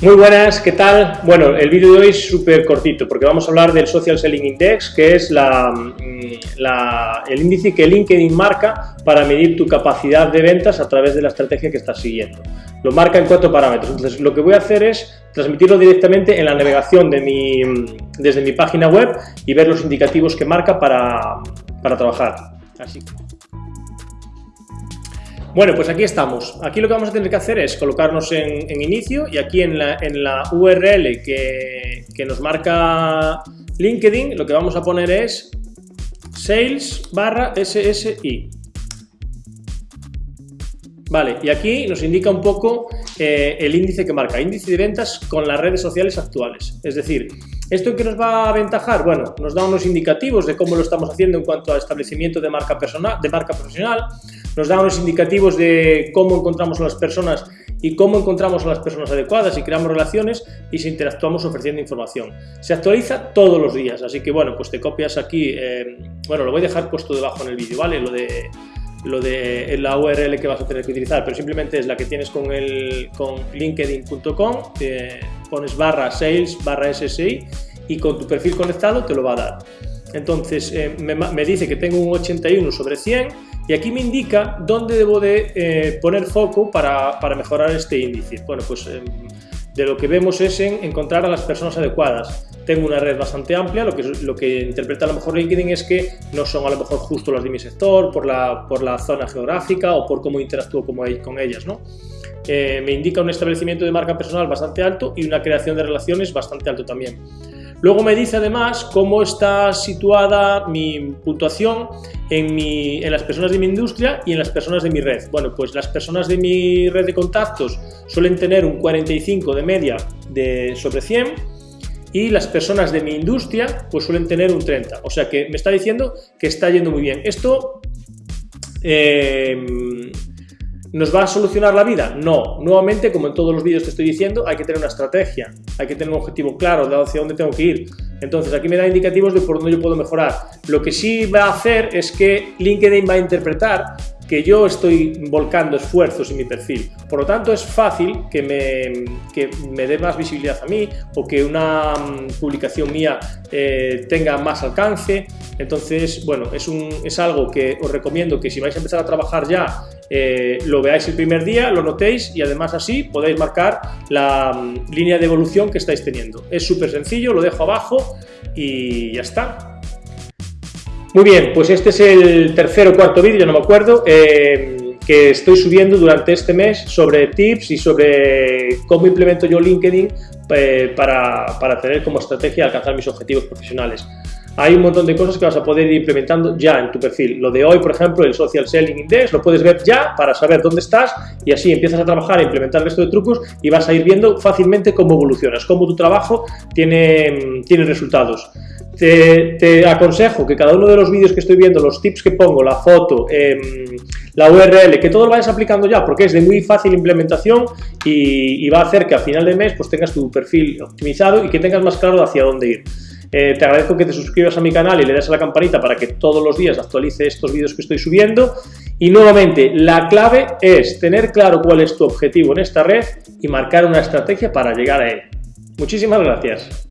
Muy buenas, ¿qué tal? Bueno, el vídeo de hoy es súper cortito porque vamos a hablar del Social Selling Index, que es la, mm, el índice que LinkedIn marca para medir tu capacidad de ventas a través de la estrategia que estás siguiendo. Lo marca en cuatro parámetros, entonces lo que voy a hacer es transmitirlo directamente en la navegación de mi, desde mi página web y ver los indicativos que marca para, para trabajar. Así bueno, pues aquí estamos. Aquí lo que vamos a tener que hacer es colocarnos en, inicio y aquí en la, URL que, que, nos marca LinkedIn lo que vamos a poner es sales barra SSI. Vale, y aquí nos indica un poco eh, el índice que marca, índice de ventas con las redes sociales actuales. Es decir, ¿esto en qué nos va a aventajar? Bueno, nos da unos indicativos de cómo lo estamos haciendo en cuanto a establecimiento de marca, personal, de marca profesional, nos da unos indicativos de cómo encontramos a las personas y cómo encontramos a las personas adecuadas y creamos relaciones y si interactuamos ofreciendo información. Se actualiza todos los días, así que bueno, pues te copias aquí, eh, bueno, lo voy a dejar puesto debajo en el vídeo, ¿vale? Lo de, lo de la URL que vas a tener que utilizar, pero simplemente es la que tienes con, el, con linkedin.com, pones barra sales, barra SSI y con tu perfil conectado te lo va a dar. Entonces eh, me, me dice que tengo un 81 sobre 100 y aquí me indica dónde debo de eh, poner foco para, para, mejorar este índice. Bueno, pues em, de lo que vemos es en encontrar a las personas adecuadas. Tengo una red bastante amplia, lo que, lo que interpreta a lo mejor LinkedIn es que no son a lo mejor justo las de mi sector, por la, por la zona geográfica o por cómo interactúo con ellas. ¿no? Eh, me indica un establecimiento de marca personal bastante alto y una creación de relaciones bastante alto también. Luego me dice además cómo está situada mi puntuación en, las personas de mi industria y en las personas de mi red. Bueno, pues las personas de mi red de contactos suelen tener un 45 de media de sobre 100 y las personas de mi industria pues suelen tener un 30. O sea que me está diciendo que está yendo muy bien. Esto eh, ¿Nos va a solucionar la vida? No. Nuevamente, como en todos los vídeos que estoy diciendo, hay que tener una estrategia, hay que tener un objetivo claro de hacia dónde tengo que ir. Entonces, aquí me da indicativos de por dónde yo puedo mejorar. Lo que sí va a hacer es que LinkedIn va a interpretar que yo estoy volcando esfuerzos en mi perfil. Por lo tanto, es fácil que me, me dé más visibilidad a mí o que una mm, publicación mía eh, tenga más alcance. Entonces, bueno, es, un, es algo que os recomiendo que si vais a empezar a trabajar ya, eh, lo veáis el primer día, lo notéis y además así podéis marcar la mm, línea de evolución que estáis teniendo. Es súper sencillo, lo dejo abajo y ya está. Muy bien, pues este es el tercer o cuarto vídeo, no me acuerdo, eh, que estoy subiendo durante este mes sobre tips y sobre cómo implemento yo LinkedIn eh, para, para tener como estrategia alcanzar mis objetivos profesionales hay un montón de cosas que vas a poder ir implementando ya en tu perfil. Lo de hoy, por ejemplo, el Social Selling Index, lo puedes ver ya para saber dónde estás y así empiezas a trabajar e implementar el resto de trucos y vas a ir viendo fácilmente cómo evolucionas, cómo tu trabajo tiene, tiene resultados. Te, aconsejo que cada uno de los vídeos que estoy viendo, los tips que pongo, la foto, em, la URL, que todo lo vayas aplicando ya, porque es de muy fácil implementación y, va a hacer que a final de mes pues tengas tu perfil optimizado y que tengas más claro hacia dónde ir. Eh, te agradezco que te suscribas a mi canal y le des a la campanita para que todos los días actualice estos vídeos que estoy subiendo. Y nuevamente, la clave es tener claro cuál es tu objetivo en esta red y marcar una estrategia para llegar a él. Muchísimas gracias.